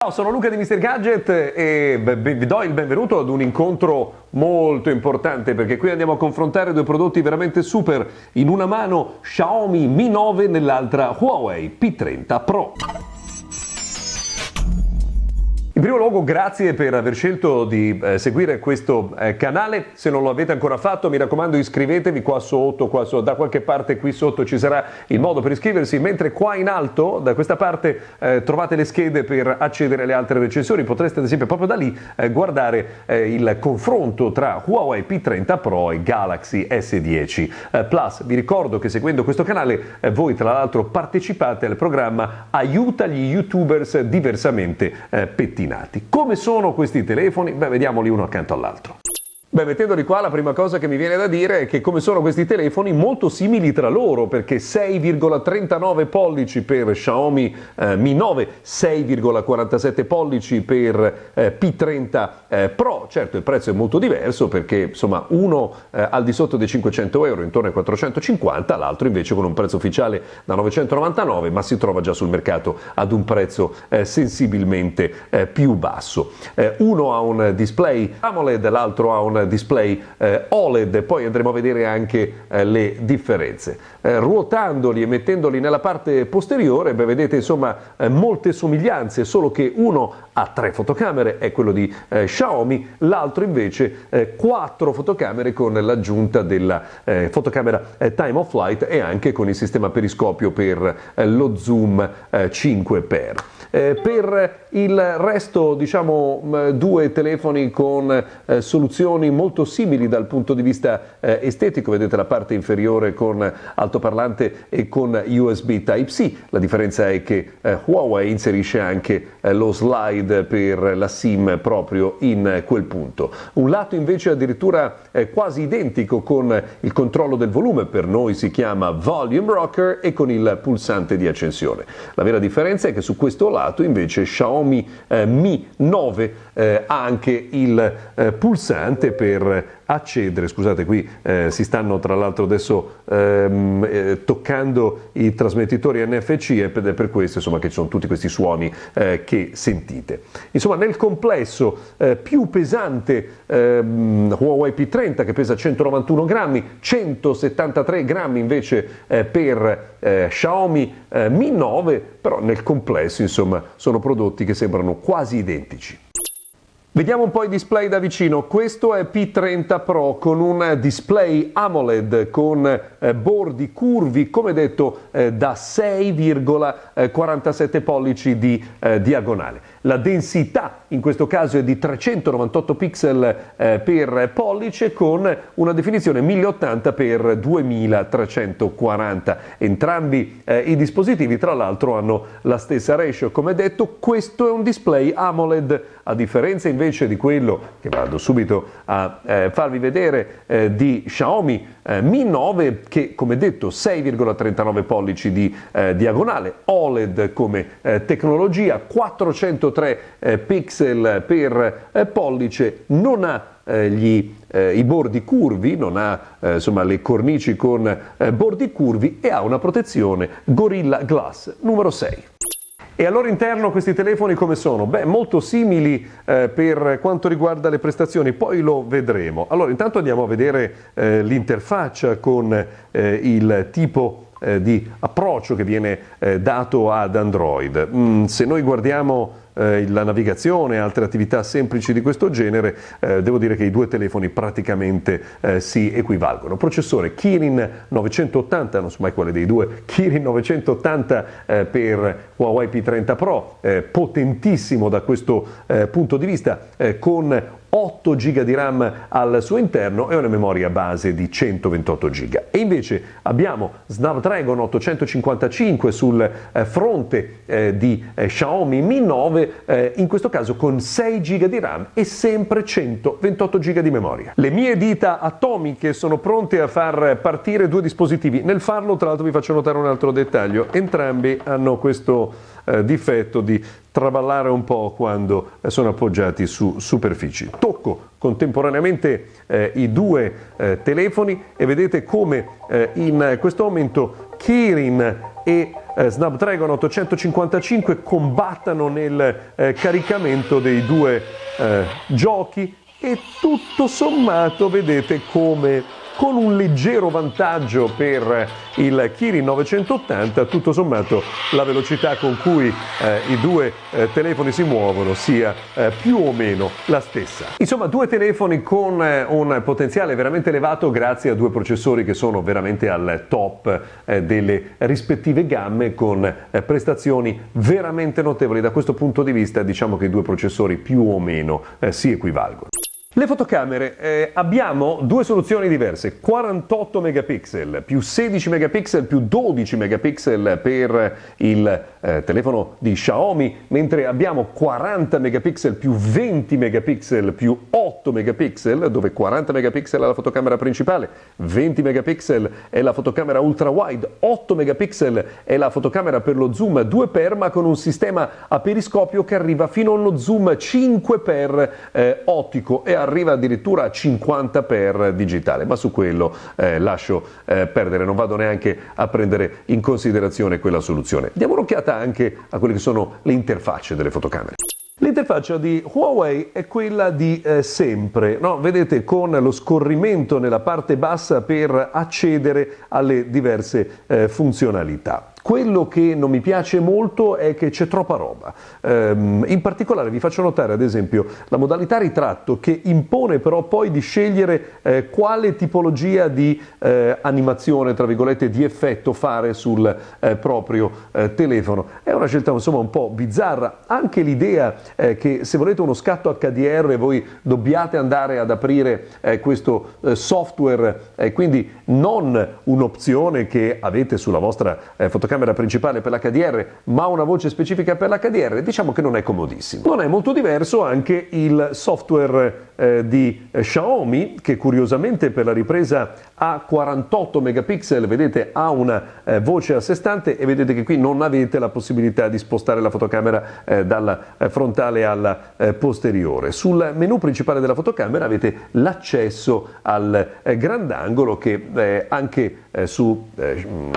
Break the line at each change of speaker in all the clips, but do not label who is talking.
Ciao, sono Luca di Mr. Gadget e vi do il benvenuto ad un incontro molto importante perché qui andiamo a confrontare due prodotti veramente super. In una mano Xiaomi Mi 9, nell'altra Huawei P30 Pro. In primo luogo grazie per aver scelto di eh, seguire questo eh, canale, se non lo avete ancora fatto mi raccomando iscrivetevi qua sotto, qua sotto, da qualche parte qui sotto ci sarà il modo per iscriversi, mentre qua in alto da questa parte eh, trovate le schede per accedere alle altre recensioni, potreste ad esempio proprio da lì eh, guardare eh, il confronto tra Huawei P30 Pro e Galaxy S10 eh, Plus. Vi ricordo che seguendo questo canale voi tra l'altro partecipate al programma Aiuta gli youtubers diversamente pettinati ordinati. Come sono questi telefoni? Beh, vediamoli uno accanto all'altro. Beh, mettendoli qua, la prima cosa che mi viene da dire è che come sono questi telefoni molto simili tra loro, perché 6,39 pollici per Xiaomi eh, Mi 9, 6,47 pollici per eh, P30 eh, Pro. Certo, il prezzo è molto diverso perché insomma uno eh, al di sotto dei 500 euro, intorno ai 450, l'altro invece con un prezzo ufficiale da 999, ma si trova già sul mercato ad un prezzo eh, sensibilmente eh, più basso. uno ha un display AMOLED, l'altro ha un display eh, OLED, poi andremo a vedere anche eh, le differenze. Eh, ruotandoli e mettendoli nella parte posteriore, beh, vedete insomma molte somiglianze, solo che uno ha tre fotocamere, è quello di Xiaomi, l'altro invece quattro fotocamere con l'aggiunta della fotocamera Time of Flight e anche con il sistema periscopio per lo zoom 5x. Eh, per il resto, diciamo, due telefoni con eh, soluzioni molto simili dal punto di vista eh, estetico, vedete la parte inferiore con altoparlante e con USB Type-C, la differenza è che eh, Huawei inserisce anche lo slide per la SIM proprio in quel punto. Un lato invece addirittura eh, quasi identico con il controllo del volume, per noi si chiama Volume Rocker e con il pulsante di accensione. La vera differenza è che su questo lato invece Xiaomi eh, Mi 9 eh, ha anche il eh, pulsante per accedere, scusate qui eh, si stanno tra l'altro adesso ehm, eh, toccando i trasmettitori NFC ed è per questo insomma, che ci sono tutti questi suoni eh, che sentite. Insomma nel complesso eh, più pesante ehm, Huawei P30 che pesa 191 grammi, 173 grammi invece eh, per eh, Xiaomi Mi 9, però nel complesso insomma sono prodotti che sembrano quasi identici. Vediamo un po' i display da vicino. Questo è P30 Pro con un display AMOLED con eh, bordi curvi, come detto, eh, da 6,47 pollici di eh, diagonale la densità in questo caso è di 398 pixel eh, per pollice con una definizione 1080x2340. Entrambi eh, i dispositivi tra l'altro hanno la stessa ratio, come detto questo è un display AMOLED. A differenza invece di quello che vado subito a eh, farvi vedere eh, di Xiaomi eh, Mi 9 che come detto 6,39 pollici di eh, diagonale, OLED come tecnologia, 400 1.3 eh, pixel per eh, pollice, non ha eh, gli, i bordi curvi, non ha insomma, le cornici con bordi curvi e ha una protezione Gorilla Glass numero 6. E all'interno questi telefoni come sono? Beh, molto simili eh, per quanto riguarda le prestazioni, poi lo vedremo. Allora, intanto andiamo a vedere eh, l'interfaccia con eh, il tipo eh, di approccio che viene eh, dato ad Android. Mm, se noi guardiamo eh, la navigazione e altre attività semplici di questo genere, eh, devo dire che i due telefoni praticamente eh, si equivalgono. Processore Kirin 980, non so mai quale dei due, Kirin 980 eh, per Huawei P30 Pro, eh, potentissimo da questo eh, punto di vista, con 8 GB di RAM al suo interno e una memoria base di 128 GB. E invece abbiamo Snapdragon 855 sul eh, fronte eh, di eh, Xiaomi Mi 9, eh, in questo caso con 6 GB di RAM e sempre 128 GB di memoria. Le mie dita atomiche sono pronte a far partire due dispositivi. Nel farlo, tra l'altro, vi faccio notare un altro dettaglio. Entrambi hanno questo difetto di traballare un po' quando sono appoggiati su superfici. Tocco contemporaneamente eh, i due eh, telefoni e vedete come eh, in questo momento Kirin e eh, Snapdragon 855 combattano nel eh, caricamento dei due giochi e tutto sommato vedete come con un leggero vantaggio per il Kirin 980, tutto sommato la velocità con cui eh, i due eh, telefoni si muovono sia eh, più o meno la stessa. Insomma, due telefoni con eh, un potenziale veramente elevato grazie a due processori che sono veramente al top eh, delle rispettive gamme con eh, prestazioni veramente notevoli. Da questo punto di vista diciamo che i due processori più o meno si equivalgono. Le fotocamere, eh, abbiamo due soluzioni diverse, 48 megapixel più 16 megapixel più 12 megapixel per il eh, telefono di Xiaomi, mentre abbiamo 40 megapixel più 20 megapixel più 8 megapixel, dove 40 megapixel è la fotocamera principale, 20 megapixel è la fotocamera ultra wide, 8 megapixel è la fotocamera per lo zoom 2x ma con un sistema a periscopio che arriva fino allo zoom 5x eh, ottico e arriva addirittura a 50 per digitale, ma su quello eh, lascio eh, perdere, non vado neanche a prendere in considerazione quella soluzione. Diamo un'occhiata anche a quelle che sono le interfacce delle fotocamere. L'interfaccia di Huawei è quella di eh, sempre, no? vedete con lo scorrimento nella parte bassa per accedere alle diverse eh, funzionalità. Quello che non mi piace molto è che c'è troppa roba. Um, in particolare vi faccio notare ad esempio la modalità ritratto che impone però poi di scegliere eh, quale tipologia di eh, animazione, tra virgolette, di effetto fare sul eh, proprio eh, telefono. È una scelta insomma un po' bizzarra. Anche l'idea eh, che se volete uno scatto HDR voi dobbiate andare ad aprire eh, questo software, quindi non un'opzione che avete sulla vostra fotocamera fotocamera principale per l'HDR ma una voce specifica per l'HDR, diciamo che non è comodissimo. Non è molto diverso anche il software eh, di Xiaomi che curiosamente per la ripresa a 48 megapixel vedete ha una eh, voce a sé stante e vedete che qui non avete la possibilità di spostare la fotocamera eh, dalla eh, frontale alla posteriore. Sul menu principale della fotocamera avete l'accesso al grandangolo che anche su mm,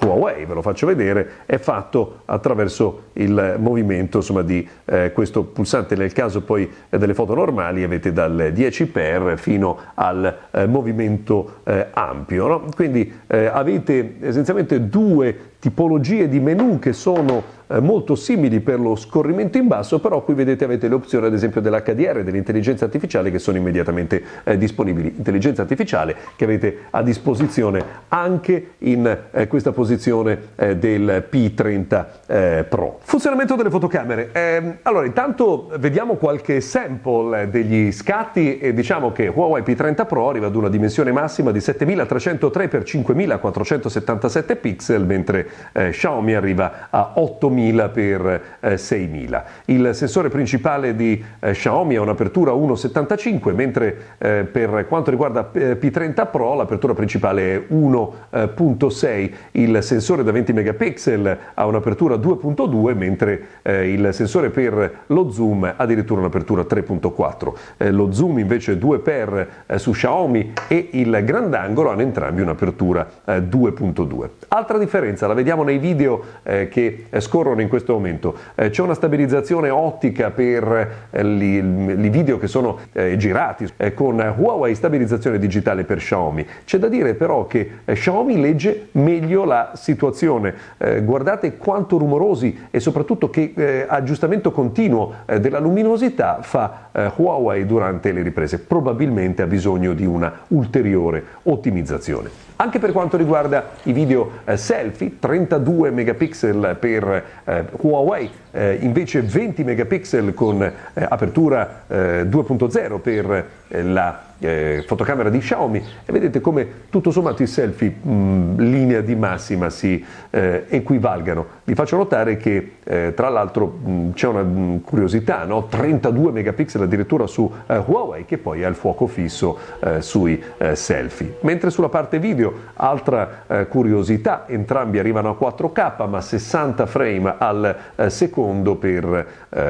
Huawei, ve lo faccio vedere, è fatto attraverso il movimento insomma, di questo pulsante nel caso poi delle foto normali avete dal 10 per fino al eh, movimento eh, ampio. No? Quindi eh, avete essenzialmente due tipologie di menu che sono molto simili per lo scorrimento in basso, però qui vedete avete le opzioni ad esempio dell'HDR, dell'intelligenza artificiale che sono immediatamente eh, disponibili. Intelligenza artificiale che avete a disposizione anche in eh, questa posizione eh, del P30 eh, Pro. Funzionamento delle fotocamere. Ehm, allora intanto vediamo qualche sample degli scatti e diciamo che Huawei P30 Pro arriva ad una dimensione massima di 7303 x 5477 pixel mentre eh, Xiaomi arriva a 8000 per eh, 6000. Il sensore principale di eh, Xiaomi ha un'apertura 1,75 mentre eh, per quanto riguarda eh, P30 Pro l'apertura principale è 1,6. Il sensore da 20 megapixel ha un'apertura 2,2 mentre il sensore per lo zoom ha addirittura un'apertura 3,4. lo zoom invece 2 per su Xiaomi e il grandangolo hanno entrambi un'apertura 2.2. Altra differenza la vediamo nei video che eh, scorrono in questo momento. Eh, c'è una stabilizzazione ottica per eh, i video che sono eh, girati eh, con Huawei stabilizzazione digitale per Xiaomi. C'è da dire però che Xiaomi legge meglio la situazione. guardate quanto rumorosi e soprattutto che aggiustamento continuo della luminosità fa Huawei durante le riprese. Probabilmente ha bisogno di una ulteriore ottimizzazione. Anche per quanto riguarda i video eh, selfie, 32 megapixel per eh, Huawei, eh, invece 20 megapixel con eh, apertura 2.0 eh, per eh, la eh, fotocamera di Xiaomi e vedete come tutto sommato i selfie mh, linea di massima si equivalgano. Vi faccio notare che tra l'altro c'è una mh, curiosità, no? 32 megapixel addirittura su Huawei che poi ha il fuoco fisso sui selfie. Mentre sulla parte video, altra curiosità, entrambi arrivano a 4K ma 60 frame al secondo per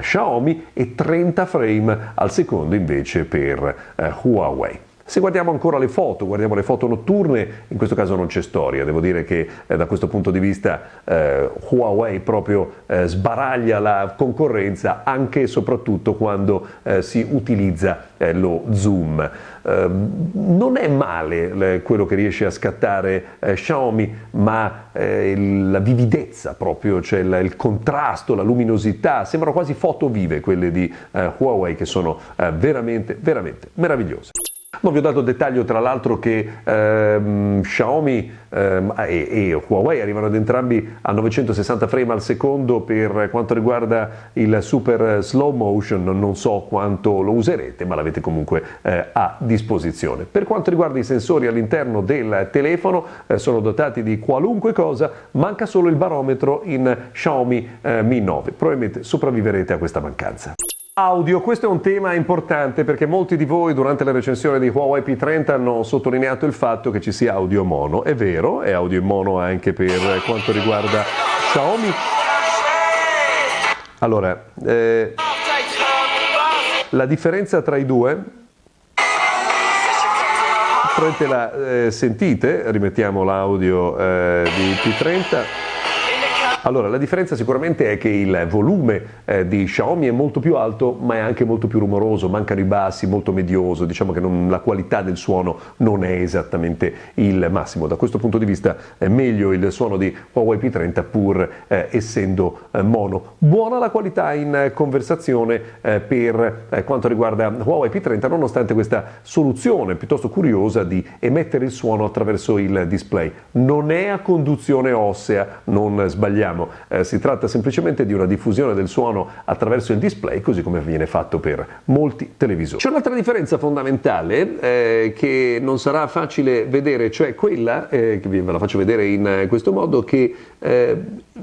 Xiaomi e 30 frame al secondo invece per Huawei. Se guardiamo ancora le foto, guardiamo le foto notturne, in questo caso non c'è storia, devo dire che eh, da questo punto di vista eh, Huawei proprio eh, sbaraglia la concorrenza anche e soprattutto quando eh, si utilizza eh, lo zoom. Ehm, non è male quello che riesce a scattare eh, Xiaomi, ma la vividezza proprio, cioè il, il, contrasto, la luminosità, sembrano quasi foto vive quelle di Huawei che sono veramente, veramente meravigliose. Non vi ho dato dettaglio tra l'altro che ehm, Xiaomi ehm, e, e, Huawei arrivano ad entrambi a 960 frame al secondo per quanto riguarda il super slow motion, non so quanto lo userete ma l'avete comunque eh, a disposizione. Per quanto riguarda i sensori all'interno del telefono eh, sono dotati di qualunque cosa, manca solo il barometro in Xiaomi eh, Mi 9, probabilmente sopravviverete a questa mancanza. Audio, questo è un tema importante perché molti di voi durante la recensione di Huawei P30 hanno sottolineato il fatto che ci sia audio mono. È vero, è audio mono anche per quanto riguarda Xiaomi. Allora, eh, la differenza tra i due la eh, sentite, rimettiamo l'audio eh, di P30. Allora, la differenza sicuramente è che il volume eh, di Xiaomi è molto più alto, ma è anche molto più rumoroso, mancano i bassi, molto medioso, diciamo che non, la qualità del suono non è esattamente il massimo. Da questo punto di vista è meglio il suono di Huawei P30 pur eh, essendo eh, mono. Buona la qualità in conversazione eh, per eh, quanto riguarda Huawei P30, nonostante questa soluzione piuttosto curiosa di emettere il suono attraverso il display. Non è a conduzione ossea, non sbagliamo vediamo, eh, si tratta semplicemente di una diffusione del suono attraverso il display, così come viene fatto per molti televisori. C'è un'altra differenza fondamentale eh, che non sarà facile vedere, cioè quella, eh, che ve la faccio vedere in questo modo, che eh,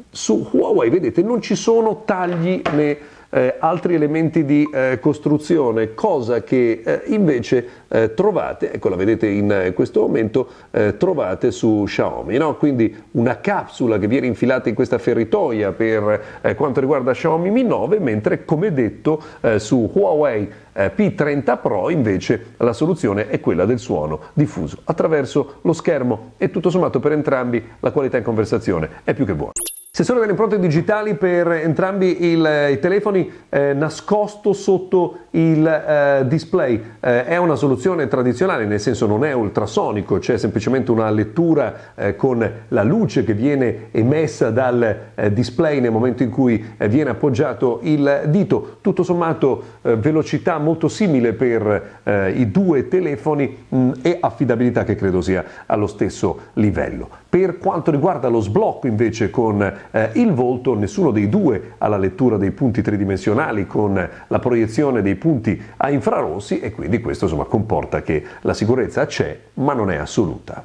su Huawei, vedete, non ci sono tagli né eh, altri elementi di eh, costruzione, cosa che eh, invece eh, trovate, ecco la vedete in eh, questo momento, eh, trovate su Xiaomi, no? quindi una capsula che viene infilata in questa feritoia per quanto riguarda Xiaomi Mi 9, mentre come detto su Huawei P30 Pro invece la soluzione è quella del suono diffuso attraverso lo schermo e tutto sommato per entrambi la qualità in conversazione è più che buona. Sensore delle impronte digitali per entrambi il, i telefoni eh, nascosto sotto il eh, display. Eh, è una soluzione tradizionale, nel senso non è ultrasonico, c'è semplicemente una lettura eh, con la luce che viene emessa dal eh, display nel momento in cui eh, viene appoggiato il dito. Tutto sommato velocità molto simile per i due telefoni mh, e affidabilità che credo sia allo stesso livello. Per quanto riguarda lo sblocco invece con eh, il volto, nessuno dei due ha la lettura dei punti tridimensionali con la proiezione dei punti a infrarossi e quindi questo insomma, comporta che la sicurezza c'è ma non è assoluta.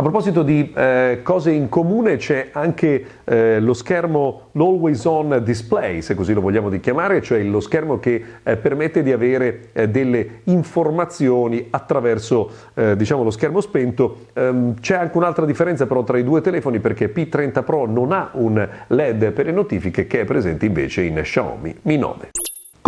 A proposito di eh, cose in comune c'è anche eh, lo schermo l'Always On Display, se così lo vogliamo chiamare, cioè lo schermo che eh, permette di avere eh, delle informazioni attraverso eh, diciamo, lo schermo spento. Ehm, c'è anche un'altra differenza però tra i due telefoni perché P30 Pro non ha un LED per le notifiche che è presente invece in Xiaomi Mi 9.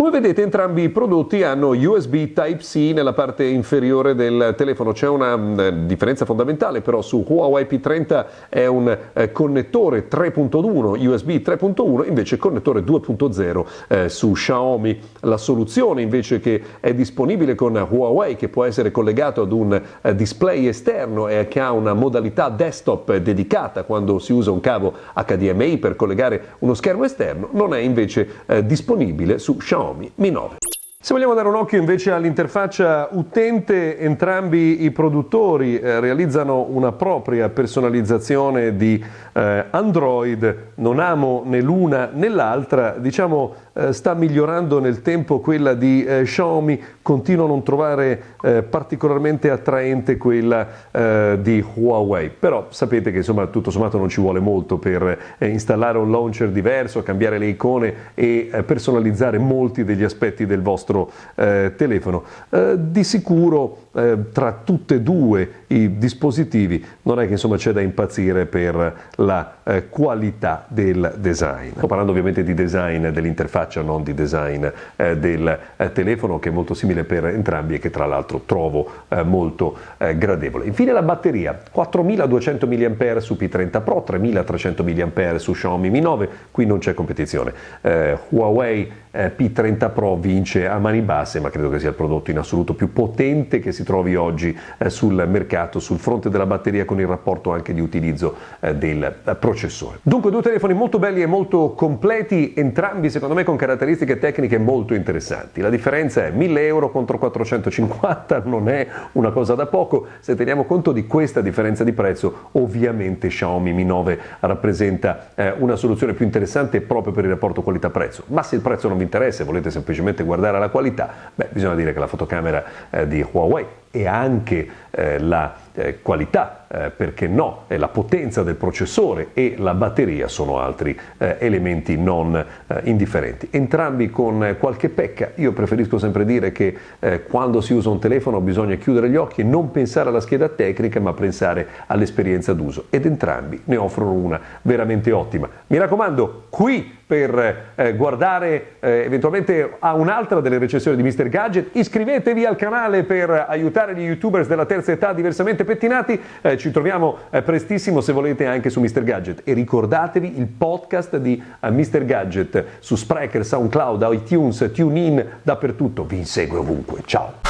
Come vedete entrambi i prodotti hanno USB Type-C nella parte inferiore del telefono, c'è una mm, differenza fondamentale però su Huawei P30 è un eh, connettore 3.1 USB 3.1 invece connettore 2.0 eh, su Xiaomi. La soluzione invece che è disponibile con Huawei che può essere collegato ad un eh, display esterno e che ha una modalità desktop dedicata quando si usa un cavo HDMI per collegare uno schermo esterno non è invece eh, disponibile su Xiaomi Xiaomi Mi 9. Se vogliamo dare un occhio invece all'interfaccia utente, entrambi i produttori eh, realizzano una propria personalizzazione di eh, Android. Non amo né l'una né l'altra, diciamo eh, sta migliorando nel tempo quella di eh, Xiaomi, continuo a non trovare eh, particolarmente attraente quella eh, di Huawei, però sapete che insomma tutto sommato non ci vuole molto per installare un launcher diverso, cambiare le icone e personalizzare molti degli aspetti del vostro eh, telefono. Eh, di sicuro eh, tra tutti e due i dispositivi non è che insomma c'è da impazzire per la eh, qualità del design. Sto parlando ovviamente di design dell'interfaccia, non di design eh, del eh, telefono che è molto simile per entrambi e che tra l'altro trovo molto gradevole. Infine la batteria, 4200 mAh su P30 Pro, 3300 mAh su Xiaomi Mi 9, qui non c'è competizione. Huawei P30 Pro vince a mani basse, ma credo che sia il prodotto in assoluto più potente che si trovi oggi eh, sul mercato, sul fronte della batteria con il rapporto anche di utilizzo eh, eh, processore. Dunque due telefoni molto belli e molto completi, entrambi secondo me con caratteristiche tecniche molto interessanti. La differenza è 1000 euro contro 450, non è una cosa da poco, se teniamo conto di questa differenza di prezzo ovviamente Xiaomi Mi 9 rappresenta eh, una soluzione più interessante proprio per il rapporto qualità-prezzo, ma se il prezzo non vi interessa e volete semplicemente guardare la qualità, beh, bisogna dire che la fotocamera eh, di Huawei e anche eh, la eh, qualità, eh, perché no, la potenza del processore e la batteria sono altri eh, elementi non eh, indifferenti. Entrambi con qualche pecca, io preferisco sempre dire che eh, quando si usa un telefono bisogna chiudere gli occhi e non pensare alla scheda tecnica ma pensare all'esperienza d'uso ed entrambi ne offrono una veramente ottima. Mi raccomando, qui per eh, guardare eh, eventualmente a un'altra delle recensioni di Mr. Gadget, iscrivetevi al canale per aiutare gli youtubers della terza età diversamente pettinati, eh, ci troviamo eh, prestissimo se volete anche su Mr. Gadget e ricordatevi il podcast di eh, Mr. Gadget su Spreaker, SoundCloud, iTunes, TuneIn, dappertutto, vi insegue ovunque, ciao!